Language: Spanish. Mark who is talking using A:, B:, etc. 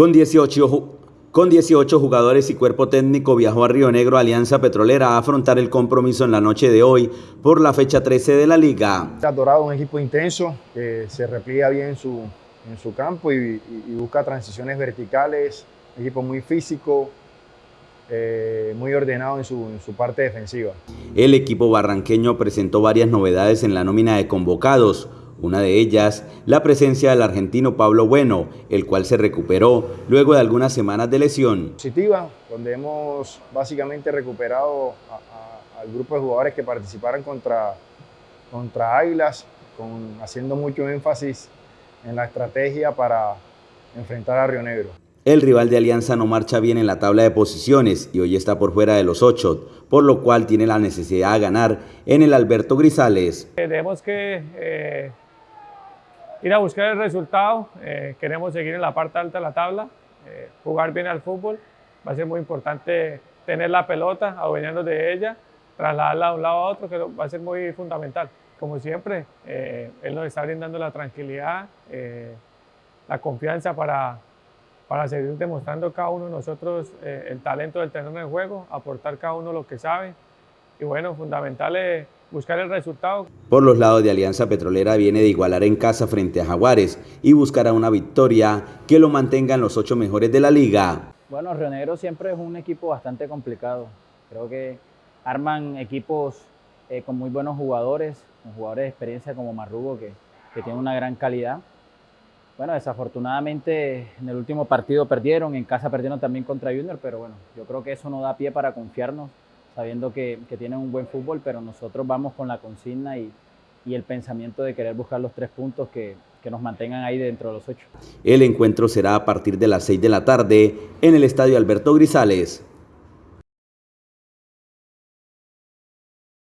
A: Con 18, con 18 jugadores y cuerpo técnico viajó a Río Negro Alianza Petrolera a afrontar el compromiso en la noche de hoy por la fecha 13 de la liga.
B: Dorado un equipo intenso que se repliega bien en su, en su campo y, y, busca transiciones verticales, equipo muy físico, eh, muy ordenado en su, en su parte defensiva.
A: El equipo barranqueño presentó varias novedades en la nómina de convocados, una de ellas, la presencia del argentino Pablo Bueno, el cual se recuperó luego de algunas semanas de lesión.
B: Positiva, donde hemos básicamente recuperado a, a, al grupo de jugadores que participaron contra, contra Águilas, con, haciendo mucho énfasis en la estrategia para enfrentar a Río Negro.
A: El rival de Alianza no marcha bien en la tabla de posiciones y hoy está por fuera de los ocho, por lo cual tiene la necesidad de ganar en el Alberto Grisales.
C: Tenemos que eh, ir a buscar el resultado, eh, queremos seguir en la parte alta de la tabla, eh, jugar bien al fútbol, va a ser muy importante tener la pelota, adueñarnos de ella, trasladarla de un lado a otro, que va a ser muy fundamental. Como siempre, eh, él nos está brindando la tranquilidad, eh, la confianza para, para seguir demostrando cada uno de nosotros eh, el talento del terreno de juego, aportar cada uno lo que sabe, y bueno, fundamental es buscar el resultado.
A: Por los lados de Alianza Petrolera viene de igualar en casa frente a Jaguares y buscará una victoria que lo mantenga en los ocho mejores de la liga.
D: Bueno, Río Negro siempre es un equipo bastante complicado. Creo que arman equipos eh, con muy buenos jugadores, con jugadores de experiencia como Marrugo, que, que tiene una gran calidad. Bueno, desafortunadamente en el último partido perdieron, en casa perdieron también contra Junior, pero bueno, yo creo que eso no da pie para confiarnos sabiendo que, que, tienen un buen fútbol, pero nosotros vamos con la consigna y, y el pensamiento de querer buscar los tres puntos que, que, nos mantengan ahí dentro de los ocho.
A: El encuentro será a partir de las seis de la tarde en el Estadio Alberto Grisales.